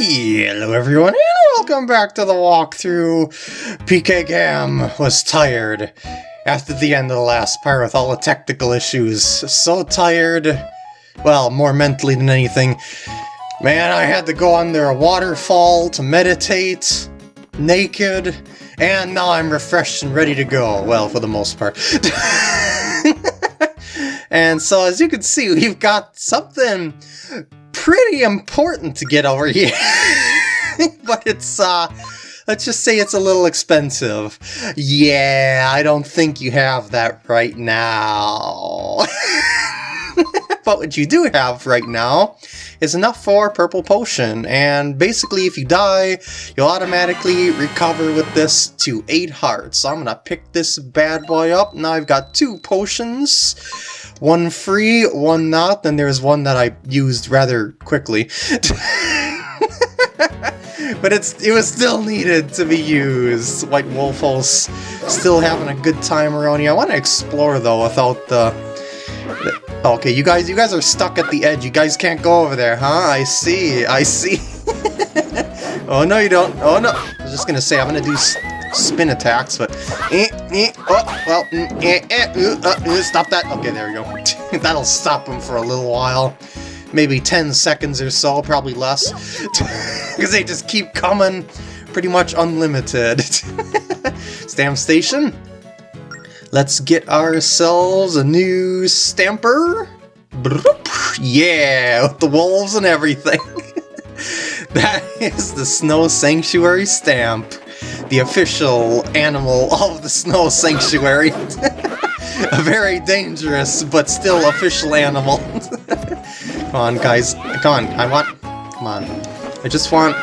Hello everyone and welcome back to the walkthrough. PK Gam was tired after the end of the last part with all the technical issues. So tired, well, more mentally than anything. Man, I had to go under a waterfall to meditate, naked, and now I'm refreshed and ready to go. Well, for the most part. and so as you can see, we've got something pretty important to get over here. but it's, uh, let's just say it's a little expensive. Yeah, I don't think you have that right now. but what you do have right now is enough for purple potion, and basically if you die, you'll automatically recover with this to 8 hearts. So I'm gonna pick this bad boy up. Now I've got two potions one free, one not, then there's one that I used rather quickly. but it's it was still needed to be used. White Wolfos still having a good time around here. I want to explore though without the, the, Okay, you guys you guys are stuck at the edge. You guys can't go over there, huh? I see. I see. oh no you don't. Oh no. I was just gonna say I'm gonna do spin attacks, but... Eh, eh, oh, well, mm, eh, uh, stop that. Okay, there we go. That'll stop him for a little while. Maybe 10 seconds or so, probably less. Because they just keep coming pretty much unlimited. Stamp station. Let's get ourselves a new stamper. Yeah, with the wolves and everything. that is the Snow Sanctuary stamp the official animal of the Snow Sanctuary. a very dangerous, but still official animal. come on, guys. Come on, I want... Come on. I just want...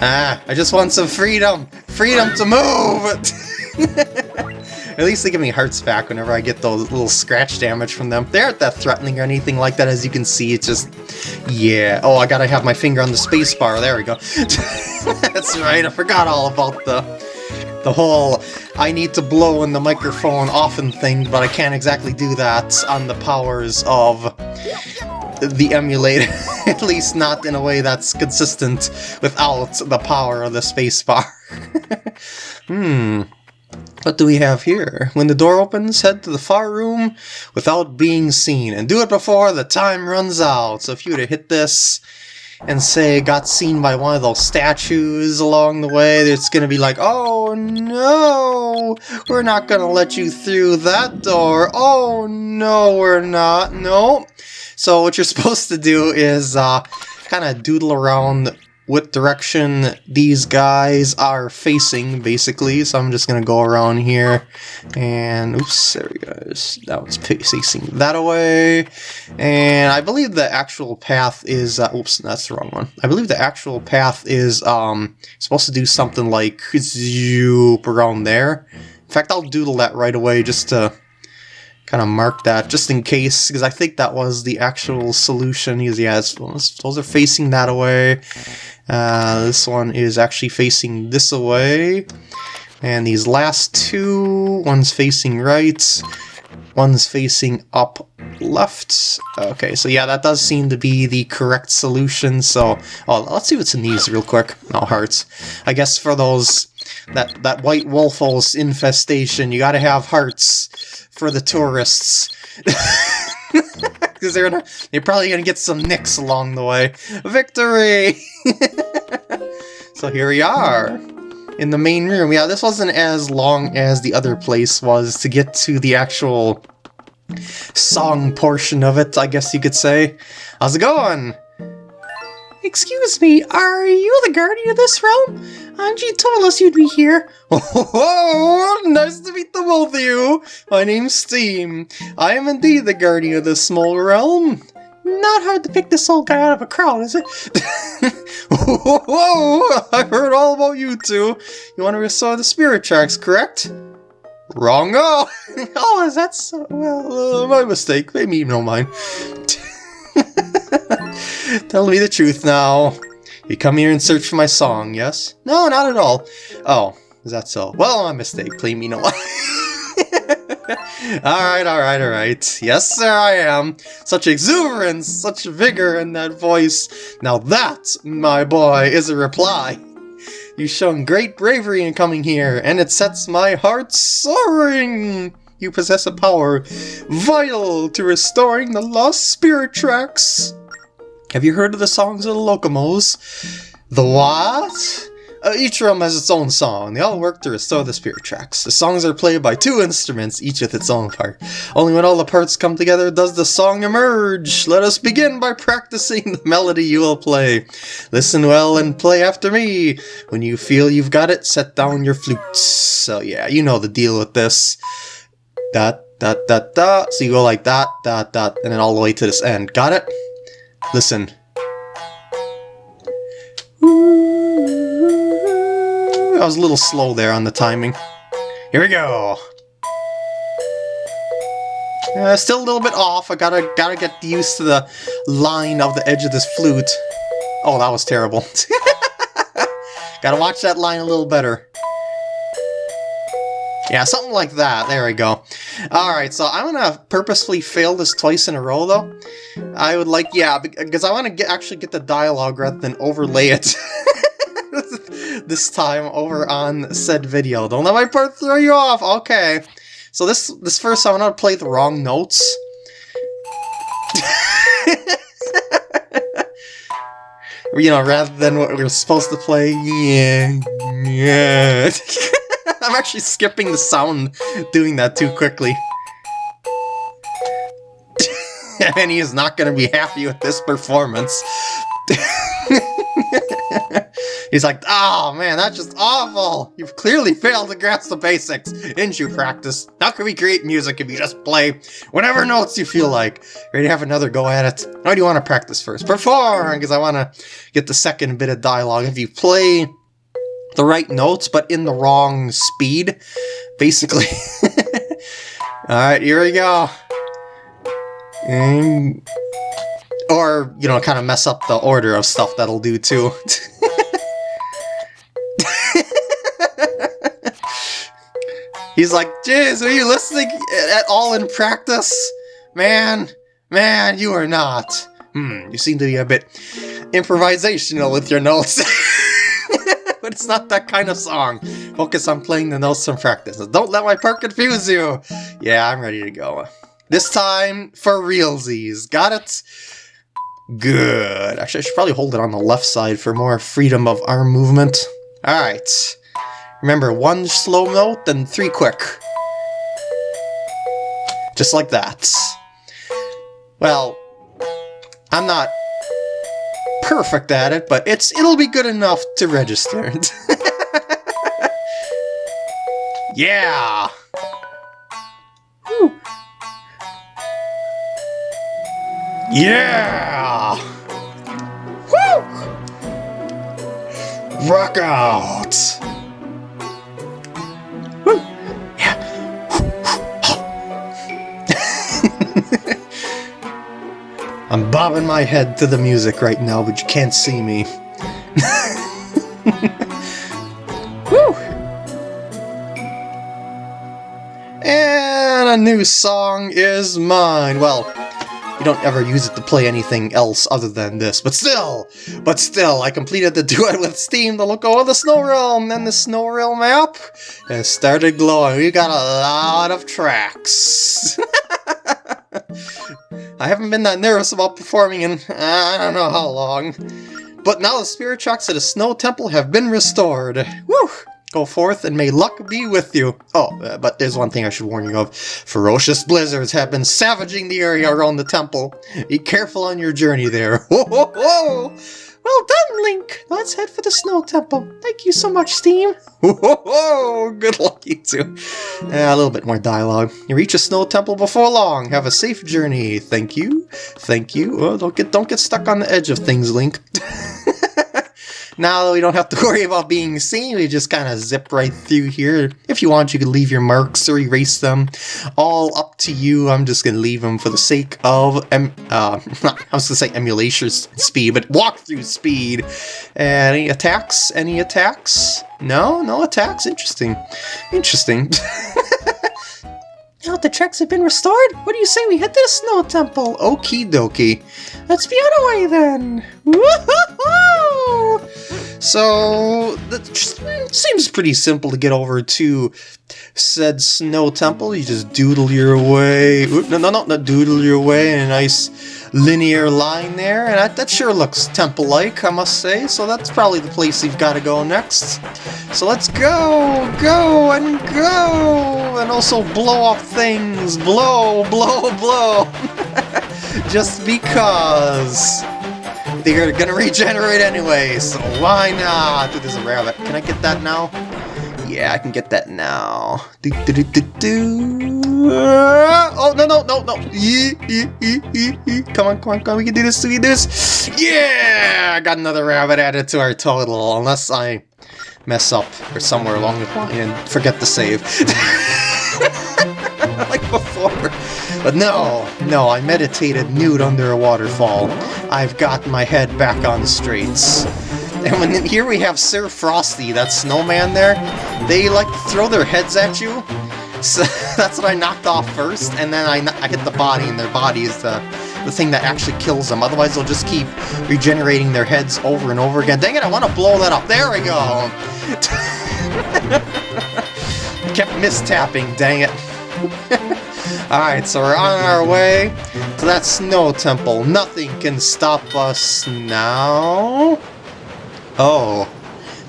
Ah, I just want some freedom! Freedom to move! At least they give me hearts back whenever I get those little scratch damage from them. They aren't that threatening or anything like that, as you can see. It's just... Yeah. Oh, I gotta have my finger on the space bar. There we go. That's right, I forgot all about the... The whole I need to blow in the microphone often thing, but I can't exactly do that on the powers of the emulator, at least not in a way that's consistent without the power of the spacebar. hmm. What do we have here? When the door opens, head to the far room without being seen, and do it before the time runs out. So if you were to hit this and say got seen by one of those statues along the way, it's gonna be like, oh no, we're not gonna let you through that door. Oh no, we're not. No. So what you're supposed to do is uh, kind of doodle around what direction these guys are facing, basically. So I'm just going to go around here, and oops, there we go. That one's facing that away. And I believe the actual path is, uh, oops, that's the wrong one. I believe the actual path is um, supposed to do something like zoop around there. In fact, I'll doodle that right away just to kind of mark that just in case, because I think that was the actual solution. He's, yeah, those are facing that away. Uh, this one is actually facing this away. And these last two, one's facing right, one's facing up left. Okay, so yeah, that does seem to be the correct solution. So, oh, let's see what's in these real quick. No hearts. I guess for those, that, that white wolfos infestation, you gotta have hearts for the tourists. because they're gonna they're probably gonna get some nicks along the way. Victory! so here we are in the main room. Yeah, this wasn't as long as the other place was to get to the actual song portion of it, I guess you could say. How's it going? Excuse me, are you the guardian of this realm? Anjean told us you'd be here. Oh, nice to meet the both of you. My name's Steem. I am indeed the guardian of this small realm. Not hard to pick this old guy out of a crowd, is it? Whoa, I've heard all about you two. You want to restore the spirit sharks, correct? Wrong. Oh, oh is that so? Well, uh, my mistake. Maybe you don't mind. Tell me the truth now. You come here and search for my song, yes? No, not at all. Oh, is that so? Well, my mistake. Please me no alright, alright, alright. Yes, sir, I am. Such exuberance, such vigor in that voice. Now that, my boy, is a reply. You've shown great bravery in coming here, and it sets my heart soaring. You possess a power vital to restoring the lost spirit tracks. Have you heard of the songs of the Lokomos? The what? Uh, each realm has its own song. They all work to restore the spirit tracks. The songs are played by two instruments, each with its own part. Only when all the parts come together does the song emerge. Let us begin by practicing the melody you will play. Listen well and play after me. When you feel you've got it, set down your flutes. So yeah, you know the deal with this. Dot, dot, dot, dot. So you go like that, dot, dot, and then all the way to this end. Got it? Listen. I was a little slow there on the timing. Here we go. Uh, still a little bit off. I gotta gotta get used to the line of the edge of this flute. Oh, that was terrible. gotta watch that line a little better. Yeah, something like that. There we go. Alright, so I'm gonna purposefully fail this twice in a row, though. I would like, yeah, because I want to actually get the dialogue rather than overlay it. this time over on said video. Don't let my part throw you off! Okay. So this this first time I'm gonna play the wrong notes. you know, rather than what we are supposed to play. Yeah, yeah. I'm actually skipping the sound doing that too quickly. and he is not going to be happy with this performance. He's like, oh man, that's just awful! You've clearly failed to grasp the basics. Didn't you practice? How can we create music if you just play whatever notes you feel like? Ready to have another go at it? Or do you want to practice first? Perform! Because I want to get the second bit of dialogue. If you play the right notes, but in the wrong speed, basically. Alright, here we go. And... Or, you know, kind of mess up the order of stuff that'll do too. He's like, Jizz, are you listening at all in practice? Man, man, you are not. Hmm, you seem to be a bit improvisational with your notes. but it's not that kind of song. Focus on playing the notes and practice. Don't let my part confuse you. Yeah, I'm ready to go. This time for realsies. Got it? Good. Actually, I should probably hold it on the left side for more freedom of arm movement. Alright. Remember, one slow note, then three quick. Just like that. Well, I'm not perfect at it, but it's it'll be good enough to register. yeah! Yeah! Woo! Rock out! I'm bobbing my head to the music right now, but you can't see me. Woo! And a new song is mine. Well, you don't ever use it to play anything else other than this, but still, but still, I completed the duet with Steem to look over the Snow Realm, and the Snow Realm map has started glowing. We got a lot of tracks. I haven't been that nervous about performing in I don't know how long. But now the spirit tracks of the Snow Temple have been restored. Woo! Go forth and may luck be with you. Oh, uh, but there's one thing I should warn you of. Ferocious blizzards have been savaging the area around the temple. Be careful on your journey there. Whoa! Well done, Link! Let's head for the Snow Temple. Thank you so much, Steem. Good luck, you two. Uh, a little bit more dialogue. You reach a Snow Temple before long. Have a safe journey. Thank you. Thank you. Oh, don't get don't get stuck on the edge of things, Link. Now that we don't have to worry about being seen, we just kind of zip right through here. If you want, you can leave your marks or erase them. All up to you. I'm just going to leave them for the sake of, em uh, I was going to say emulation speed, but walkthrough speed. any attacks? Any attacks? No? No attacks? Interesting. Interesting. Now the tracks have been restored, what do you say we to the Snow Temple? Okie dokie. Let's be on our way then. Woohoo! So, that seems pretty simple to get over to said Snow Temple. You just doodle your way. No, no, no, not doodle your way in a nice linear line there. And that, that sure looks temple-like, I must say. So that's probably the place you've got to go next. So let's go, go, and go! And also blow up things. Blow, blow, blow! just because they're gonna regenerate anyway, so why not? There's a rabbit. Can I get that now? Yeah, I can get that now. Do, do, do. Uh, oh, no, no, no, no. Come on, come on, come on. We can do this, we can do this. Yeah! I got another rabbit added to our total, unless I mess up or somewhere along the line and forget to save. like before. But no, no, I meditated nude under a waterfall. I've got my head back on the streets. And here we have Sir Frosty, that snowman there, they like to throw their heads at you. So that's what I knocked off first, and then I, I hit the body, and their body is the, the thing that actually kills them. Otherwise, they'll just keep regenerating their heads over and over again. Dang it, I want to blow that up. There we go! Kept mistapping, dang it. Alright, so we're on our way to that snow temple. Nothing can stop us now. Oh.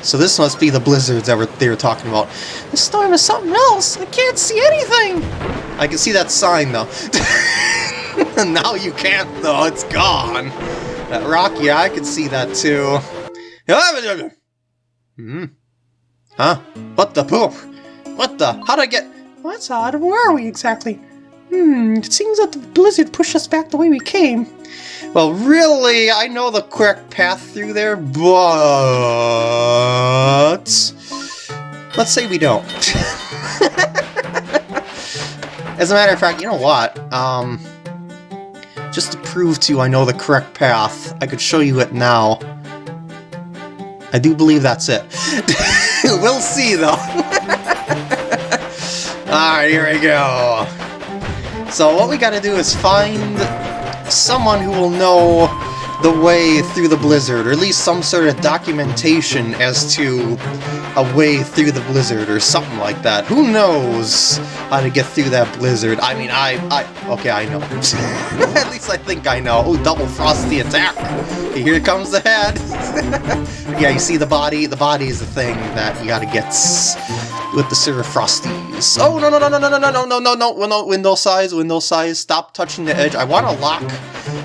So this must be the blizzards that they were talking about. The storm is something else. I can't see anything. I can see that sign, though. now you can't, though. It's gone. That rock, yeah, I can see that, too. Hmm. Huh? What the poop? What the? How'd I get... What's odd? Where are we exactly? Hmm, it seems that the blizzard pushed us back the way we came. Well, really, I know the correct path through there, but... Let's say we don't. As a matter of fact, you know what? Um, just to prove to you I know the correct path, I could show you it now. I do believe that's it. we'll see, though. Alright, here we go. So what we gotta do is find someone who will know the way through the blizzard, or at least some sort of documentation as to a way through the blizzard, or something like that. Who knows how to get through that blizzard? I mean, I... I okay, I know. at least I think I know. Oh, double frosty attack! Here comes the head! yeah, you see the body? The body is the thing that you gotta get with the Sir Frosties. Oh, no, no, no, no, no, no, no, no, no, no, no, no window size, window size, stop touching the edge. I want to lock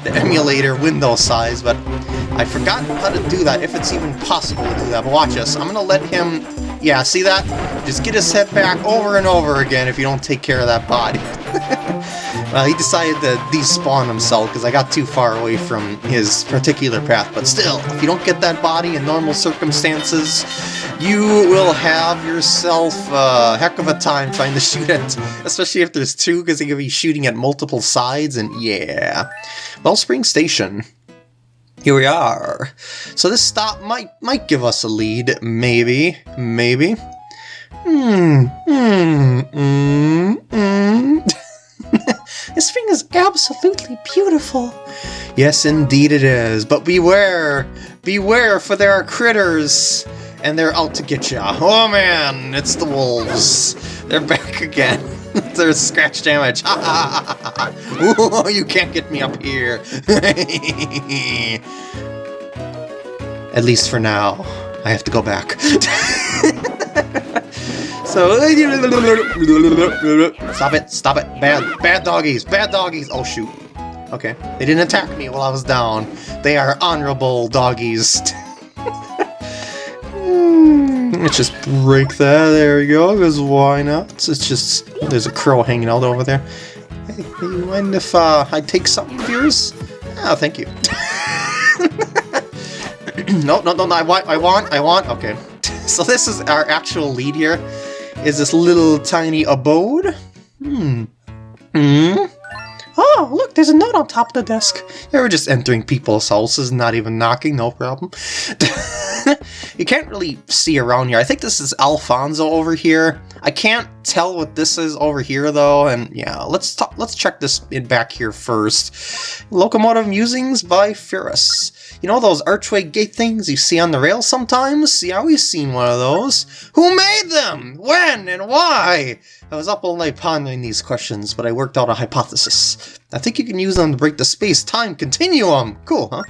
the emulator window size, but I forgot how to do that, if it's even possible to do that. But watch this, I'm going to let him, yeah, see that? Just get his head back over and over again if you don't take care of that body. Well, he decided to despawn himself because I got too far away from his particular path, but still, if you don't get that body in normal circumstances, you will have yourself a heck of a time trying to shoot it, especially if there's two, because you're going to be shooting at multiple sides, and yeah. Wellspring Station. Here we are. So this stop might might give us a lead, maybe, maybe. Hmm, hmm, hmm, hmm. this thing is absolutely beautiful. Yes, indeed it is. But beware, beware, for there are critters and they're out to get ya. Oh man, it's the wolves. They're back again. There's scratch damage. Ooh, you can't get me up here. At least for now. I have to go back. so stop it, stop it. Bad bad doggies, bad doggies. Oh shoot. Okay. They didn't attack me while I was down. They are honorable doggies. Let's just break that. There we go, because why not? It's just... There's a crow hanging out over there. Hey, you mind if uh, I take something of yours? Oh, thank you. no, no, no, no, I want, I want, I want, okay. so this is our actual lead here, is this little tiny abode. Hmm. Hmm? Oh, look, there's a note on top of the desk. Yeah, we're just entering people's houses, not even knocking, no problem. you can't really see around here. I think this is Alfonzo over here. I can't tell what this is over here though, and yeah, let's talk, let's check this in back here first. Locomotive Musings by Ferrus. You know those archway gate things you see on the rails sometimes? Yeah, we've seen one of those. Who made them? When and why? I was up all night pondering these questions, but I worked out a hypothesis. I think you can use them to break the space-time continuum. Cool, huh?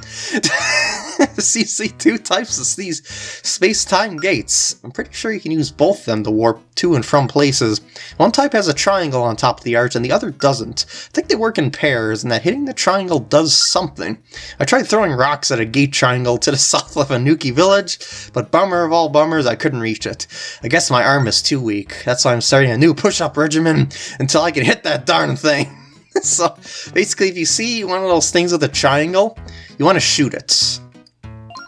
see, see two types of these space-time gates. I'm pretty sure you can use both of them to warp to and from places. One type has a triangle on top of the arch and the other doesn't. I think they work in pairs and that hitting the triangle does something. I tried throwing rocks at a gate triangle to the south of Anuki village, but bummer of all bummers, I couldn't reach it. I guess my arm is too weak. That's why I'm starting a new push-up regimen until I can hit that darn thing. so basically, if you see one of those things with a triangle, you want to shoot it.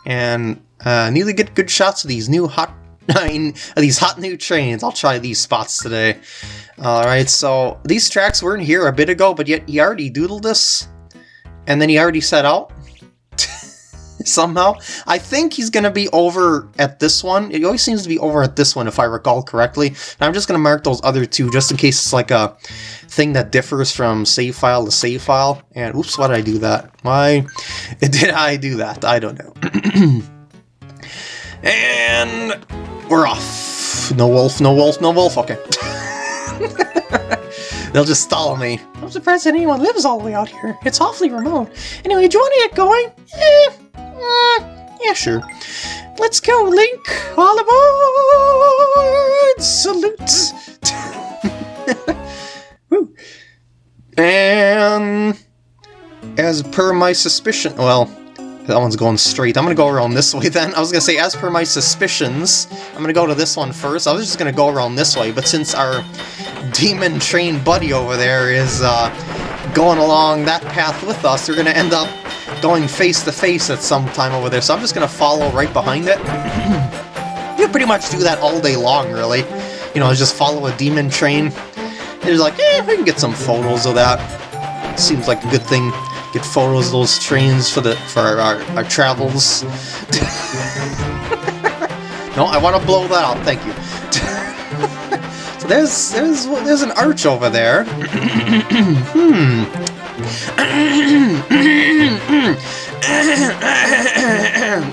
And uh, need to get good shots of these new hot, I mean, these hot new trains. I'll try these spots today. Alright, so these tracks weren't here a bit ago, but yet he already doodled this. And then he already set out. somehow. I think he's going to be over at this one. It always seems to be over at this one, if I recall correctly. And I'm just going to mark those other two, just in case it's like a thing that differs from save file to save file. And oops, why did I do that? Why did I do that? I don't know. and we're off. No wolf, no wolf, no wolf. Okay. They'll just stall me. I'm surprised that anyone lives all the way out here. It's awfully remote. Anyway, do you want to get going? Eh, uh, yeah, sure. Let's go, Link! All aboard! Salute! Woo. And as per my suspicion, well, that one's going straight. I'm gonna go around this way then. I was gonna say, as per my suspicions, I'm gonna go to this one first. I was just gonna go around this way, but since our demon train buddy over there is uh, going along that path with us, we're gonna end up going face to face at some time over there, so I'm just going to follow right behind it. you pretty much do that all day long, really. You know, just follow a demon train. It's like, eh, we can get some photos of that. Seems like a good thing. Get photos of those trains for the for our, our, travels. no, I want to blow that out, thank you. so there's there's there's an arch over there. hmm.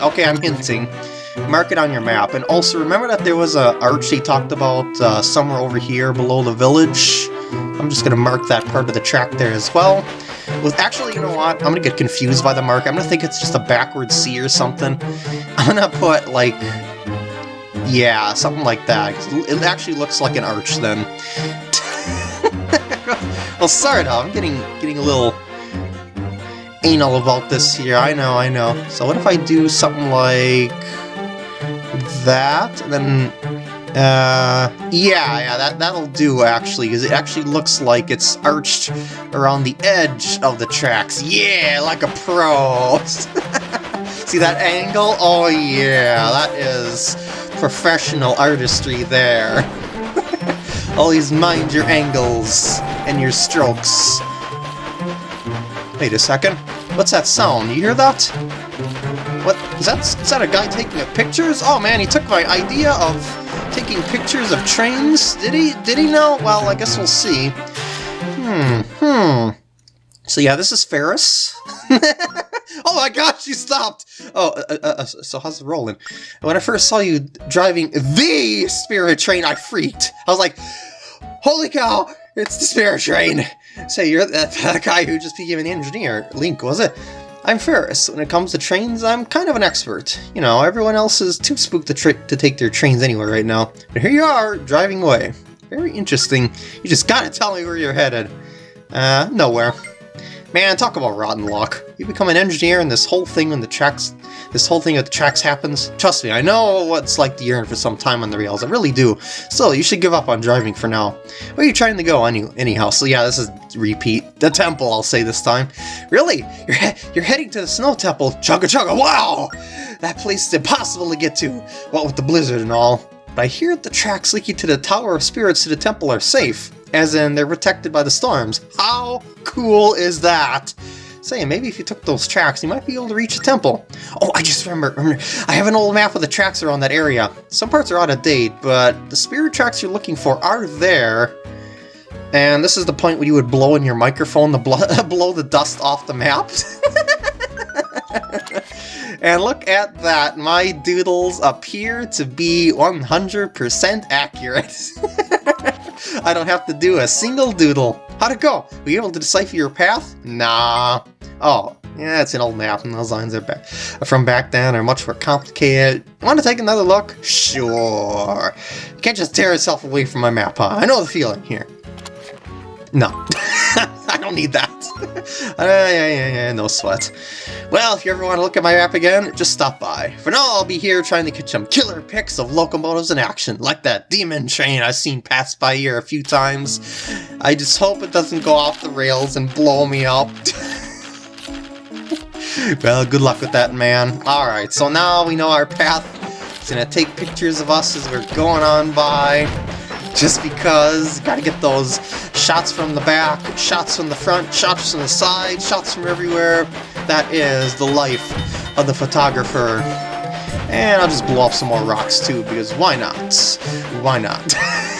Okay, I'm hinting. Mark it on your map. And also, remember that there was a arch he talked about uh, somewhere over here below the village? I'm just going to mark that part of the track there as well. With Actually, you know what? I'm going to get confused by the mark. I'm going to think it's just a backward C or something. I'm going to put, like... Yeah, something like that. It actually looks like an arch then. well, sorry, I'm getting getting a little anal about this here. I know, I know. So what if I do something like that, and then uh, yeah, yeah, that, that'll do, actually, because it actually looks like it's arched around the edge of the tracks. Yeah, like a pro! See that angle? Oh yeah, that is professional artistry there. Always mind your angles and your strokes. Wait a second. What's that sound? You hear that? What? Is that, is that a guy taking a pictures? Oh man, he took my idea of taking pictures of trains? Did he? Did he know? Well, I guess we'll see. Hmm, hmm. So yeah, this is Ferrus. oh my gosh, you stopped! Oh, uh, uh, uh, so how's it rolling? When I first saw you driving the Spirit Train, I freaked. I was like, holy cow, it's the Spirit Train! Say, you're that, that guy who just became an engineer. Link, was it? I'm Ferrus. When it comes to trains, I'm kind of an expert. You know, everyone else is too spooked to, to take their trains anywhere right now. But here you are, driving away. Very interesting. You just gotta tell me where you're headed. Uh, nowhere. Man, talk about rotten luck. You become an engineer and this whole thing when the tracks this whole thing with the tracks happens. Trust me, I know what it's like to yearn for some time on the rails. I really do. Still, you should give up on driving for now. Where are you trying to go any anyhow? So yeah, this is repeat. The temple, I'll say this time. Really? You're, he you're heading to the snow temple. Chugga chugga, wow! That place is impossible to get to. What with the blizzard and all. But I hear the tracks leading to the Tower of Spirits to the temple are safe. As in, they're protected by the storms. How cool is that? Say, maybe if you took those tracks, you might be able to reach a temple. Oh, I just remember, remember, I have an old map of the tracks around that area. Some parts are out of date, but the spirit tracks you're looking for are there. And this is the point where you would blow in your microphone to blow the dust off the map. and look at that, my doodles appear to be 100% accurate. I don't have to do a single doodle. How'd it go? Were you able to decipher your path? Nah. Oh, yeah, it's an old map, and those lines are back from back then are much more complicated. Want to take another look? Sure. You can't just tear yourself away from my map, huh? I know the feeling here. No. I don't need that. uh, yeah, yeah, yeah, no sweat. Well, if you ever want to look at my map again, just stop by. For now, I'll be here trying to catch some killer pics of locomotives in action, like that demon train I've seen pass by here a few times. I just hope it doesn't go off the rails and blow me up. well, good luck with that, man. Alright, so now we know our path. It's gonna take pictures of us as we're going on by just because. Gotta get those shots from the back, shots from the front, shots from the side, shots from everywhere. That is the life of the photographer. And I'll just blow up some more rocks too, because why not? Why not?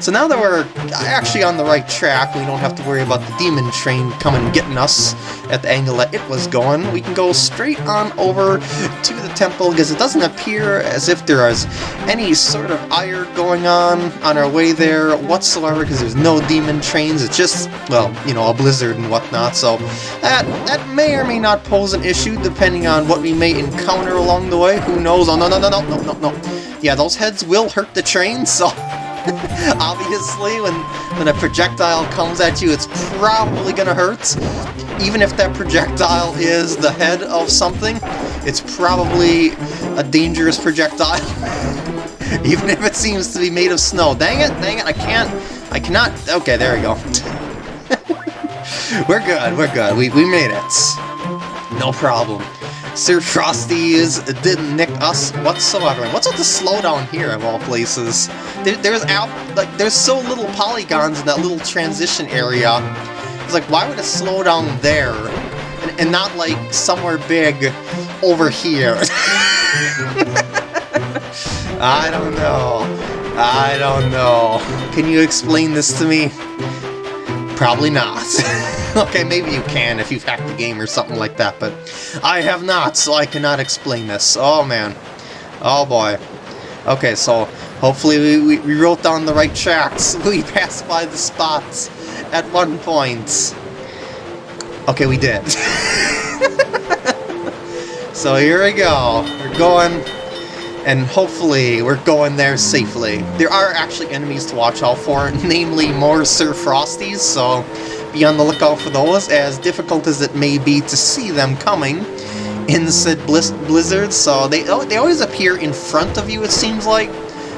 So now that we're actually on the right track, we don't have to worry about the demon train coming getting us at the angle that it was going. We can go straight on over to the temple because it doesn't appear as if there is any sort of ire going on on our way there whatsoever because there's no demon trains. It's just, well, you know, a blizzard and whatnot. So that, that may or may not pose an issue depending on what we may encounter along the way. Who knows? Oh, no, no, no, no, no, no, no. Yeah, those heads will hurt the train, so... Obviously, when, when a projectile comes at you, it's probably gonna hurt. Even if that projectile is the head of something, it's probably a dangerous projectile. Even if it seems to be made of snow. Dang it, dang it, I can't, I cannot, okay, there we go. we're good, we're good, we, we made it. No problem. Sir Frosties didn't nick us whatsoever. what's with the slowdown here, of all places? There, there's out like there's so little polygons in that little transition area. It's like, why would it slow down there, and, and not like somewhere big over here? I don't know. I don't know. Can you explain this to me? Probably not. okay, maybe you can if you've hacked the game or something like that, but I have not, so I cannot explain this. Oh, man. Oh, boy. Okay, so hopefully we, we, we wrote down the right tracks. We passed by the spots at one point. Okay, we did. so here we go. We're going and hopefully we're going there safely. There are actually enemies to watch out for, namely more Sir Frosties, so be on the lookout for those, as difficult as it may be to see them coming in said blizzard, so they, oh, they always appear in front of you, it seems like.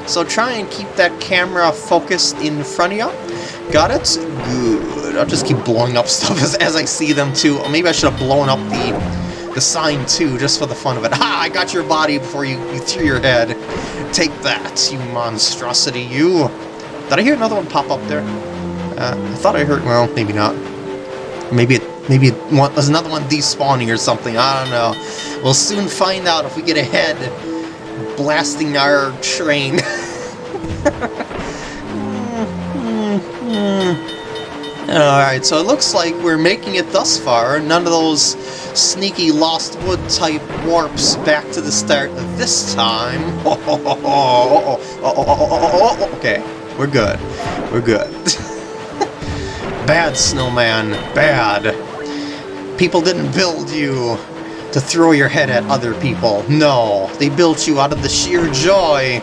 So try and keep that camera focused in front of you. Got it? Good. I'll just keep blowing up stuff as, as I see them too. Or maybe I should have blown up the the sign too, just for the fun of it. Ha! I got your body before you, you threw your head. Take that, you monstrosity, you! Did I hear another one pop up there? Uh, I thought I heard, well, maybe not. Maybe it, maybe it was another one despawning or something, I don't know. We'll soon find out if we get ahead blasting our train. Alright, so it looks like we're making it thus far. None of those sneaky Lost Wood type warps back to the start this time. okay, we're good. We're good. Bad, Snowman. Bad. People didn't build you to throw your head at other people. No, they built you out of the sheer joy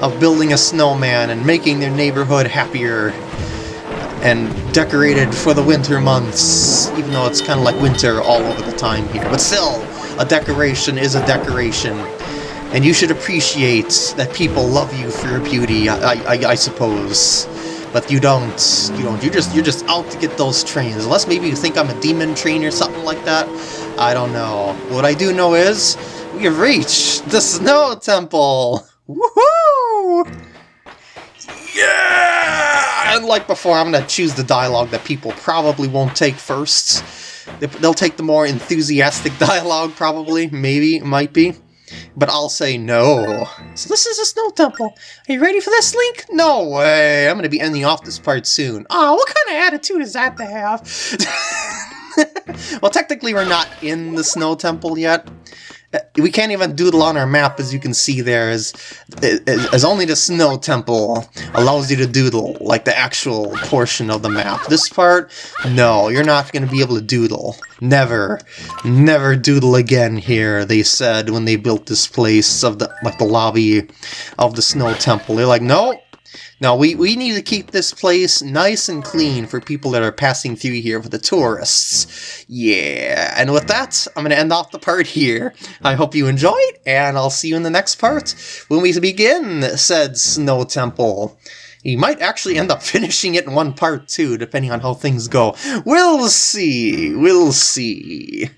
of building a snowman and making their neighborhood happier and decorated for the winter months, even though it's kind of like winter all over the time here. But still, a decoration is a decoration, and you should appreciate that people love you for your beauty, I, I, I suppose. But you don't, you don't, you're just, you're just out to get those trains. Unless maybe you think I'm a demon train or something like that. I don't know. What I do know is, we have reached the Snow Temple! Woohoo! Yeah! And like before, I'm to choose the dialogue that people probably won't take first. They'll take the more enthusiastic dialogue, probably, maybe, might be. But I'll say no. So this is a snow temple. Are you ready for this, Link? No way. I'm going to be ending off this part soon. Oh, what kind of attitude is that to have? well, technically we're not in the snow temple yet we can't even doodle on our map as you can see there as, as only the snow temple allows you to doodle like the actual portion of the map. This part no you're not going to be able to doodle. Never never doodle again here they said when they built this place of the like the lobby of the snow temple. They're like no now, we, we need to keep this place nice and clean for people that are passing through here for the tourists. Yeah, and with that, I'm going to end off the part here. I hope you enjoyed, and I'll see you in the next part when we begin said Snow Temple. He might actually end up finishing it in one part too, depending on how things go. We'll see. We'll see.